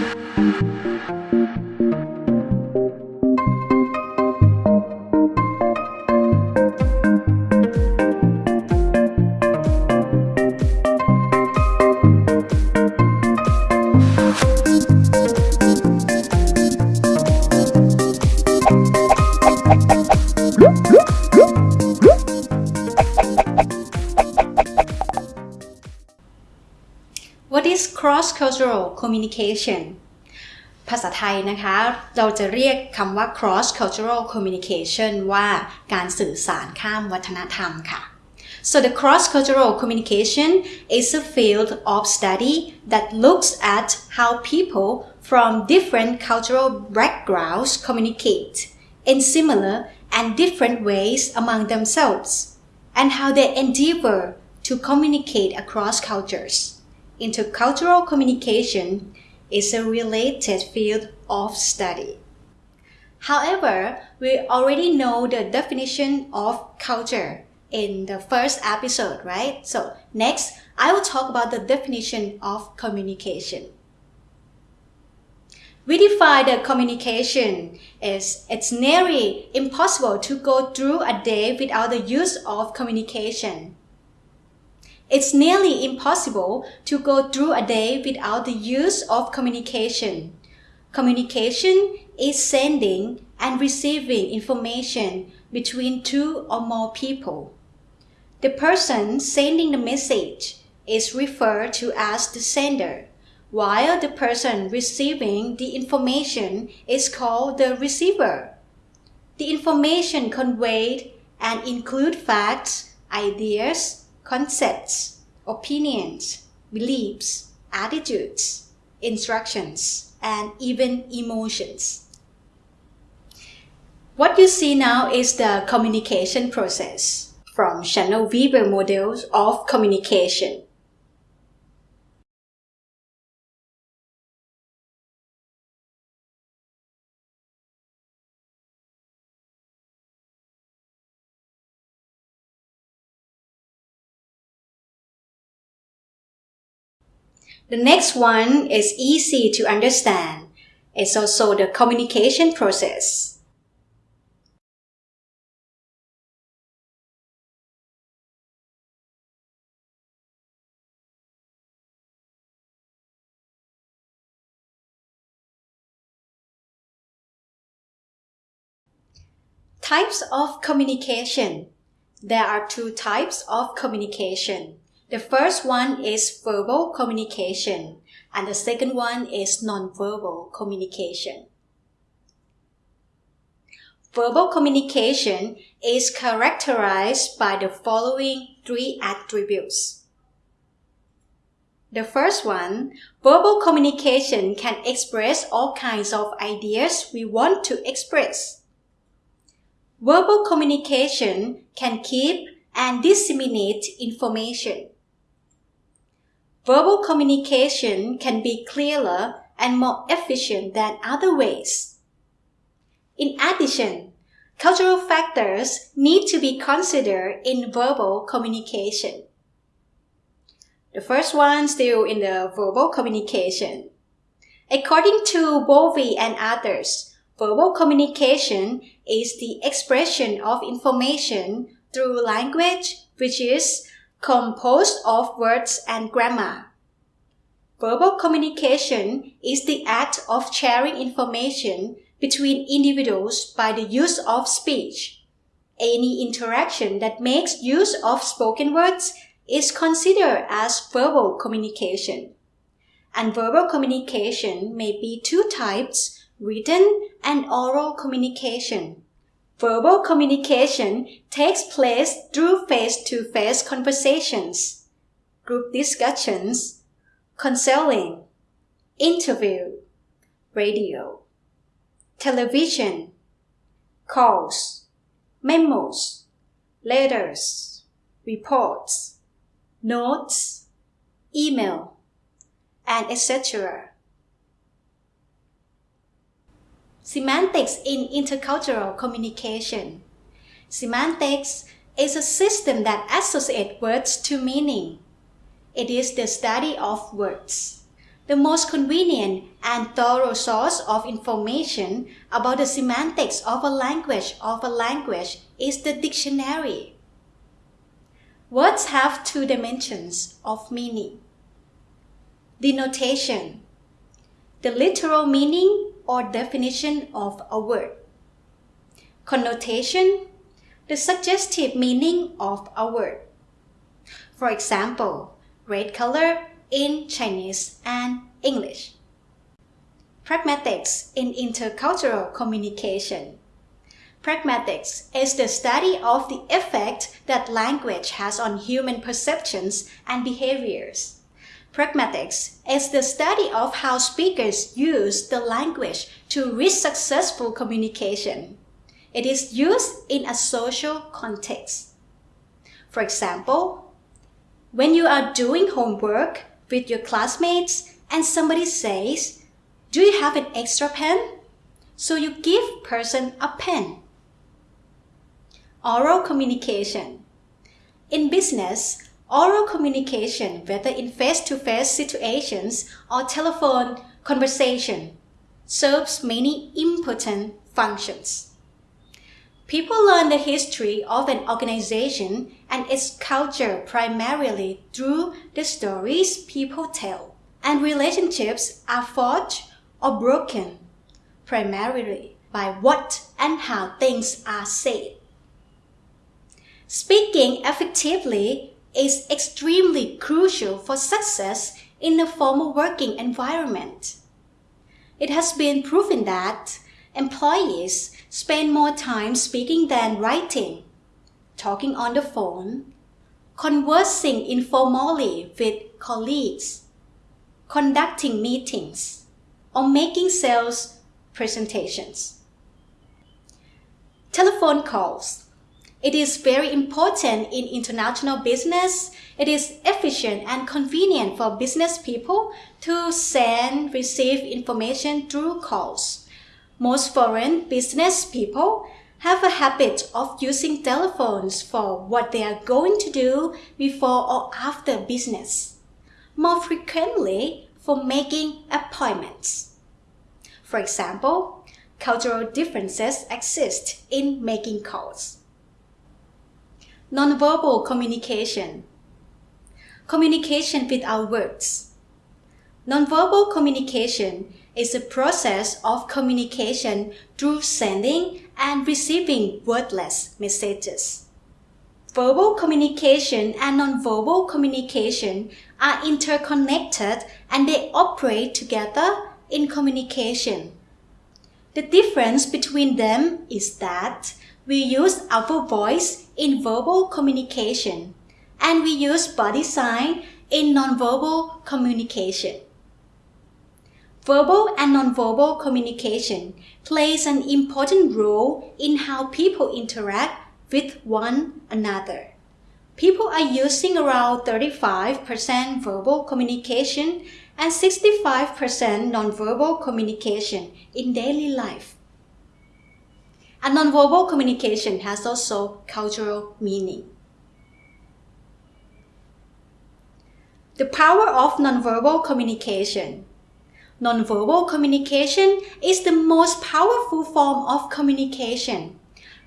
What is cross-cultural communication ภาษาไทยนะคะ เราจะเรียกคำว่า cross-cultural communication ว่าการสื่อสารข้ามวัฒนธรรมค่ะ So the cross-cultural communication is a field of study that looks at how people from different cultural backgrounds communicate in similar and different ways among themselves and how they endeavor to communicate across cultures. Intercultural communication is a related field of study. However, we already know the definition of culture in the first episode, right? So next, I will talk about the definition of communication. We define the communication as it's nearly impossible to go through a day without the use of communication. It's nearly impossible to go through a day without the use of communication. Communication is sending and receiving information between two or more people. The person sending the message is referred to as the sender, while the person receiving the information is called the receiver. The information conveyed and include facts, ideas, concepts, opinions, beliefs, attitudes, instructions, and even emotions. What you see now is the communication process from Shannon Weaver models of communication. The next one is easy to understand. It's also the communication process. Types of communication. There are two types of communication. The first one is verbal communication, and the second one is nonverbal communication. Verbal communication is characterized by the following three attributes. The first one, verbal communication can express all kinds of ideas we want to express. Verbal communication can keep and disseminate information. Verbal communication can be clearer and more efficient than other ways. In addition, cultural factors need to be considered in verbal communication. The first one still in the verbal communication. According to Bovée and others, verbal communication is the expression of information through language which is composed of words and grammar. Verbal communication is the act of sharing information between individuals by the use of speech. Any interaction that makes use of spoken words is considered as verbal communication. And verbal communication may be two types, written and oral communication. Verbal communication takes place through face-to-face conversations, group discussions, counseling, interview, radio, television, calls, memos, letters, reports, notes, email, and etc. Semantics in intercultural communication. Semantics is a system that associates words to meaning. It is the study of words. The most convenient and thorough source of information about the semantics of a language of a language is the dictionary. Words have two dimensions of meaning. Denotation, the literal meaning or definition of a word. Connotation, the suggestive meaning of a word. For example, red color in Chinese and English. Pragmatics in intercultural communication. Pragmatics is the study of the effect that language has on human perceptions and behaviors. Pragmatics is the study of how speakers use the language to reach successful communication. It is used in a social context. For example, when you are doing homework with your classmates and somebody says, Do you have an extra pen? So you give person a pen. Oral communication. In business, oral communication, whether in face-to-face situations or telephone conversation, serves many important functions. People learn the history of an organization and its culture primarily through the stories people tell, and relationships are forged or broken primarily by what and how things are said. Speaking effectively is extremely crucial for success in a formal working environment. It has been proven that employees spend more time speaking than writing, talking on the phone, conversing informally with colleagues, conducting meetings, or making sales presentations. Telephone calls it is very important in international business. It is efficient and convenient for business people to send, receive information through calls. Most foreign business people have a habit of using telephones for what they are going to do before or after business. More frequently, for making appointments. For example, cultural differences exist in making calls. Nonverbal communication. Communication without words. Nonverbal communication is a process of communication through sending and receiving wordless messages. Verbal communication and nonverbal communication are interconnected and they operate together in communication. The difference between them is that we use our voice in verbal communication and we use body sign in nonverbal communication. Verbal and nonverbal communication plays an important role in how people interact with one another. People are using around 35% verbal communication and 65% nonverbal communication in daily life. And nonverbal communication has also cultural meaning. The power of nonverbal communication. Nonverbal communication is the most powerful form of communication,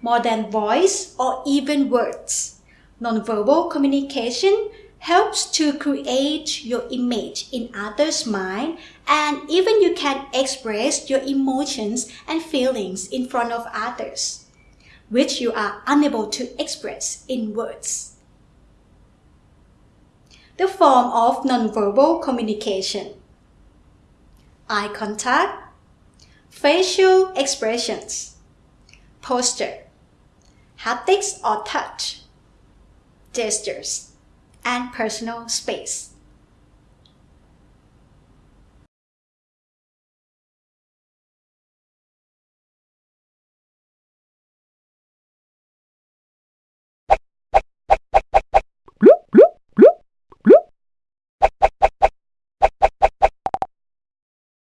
more than voice or even words. Nonverbal communication helps to create your image in others' mind and even you can express your emotions and feelings in front of others, which you are unable to express in words. The form of nonverbal communication. Eye contact, facial expressions, posture, haptics or touch, gestures and personal space.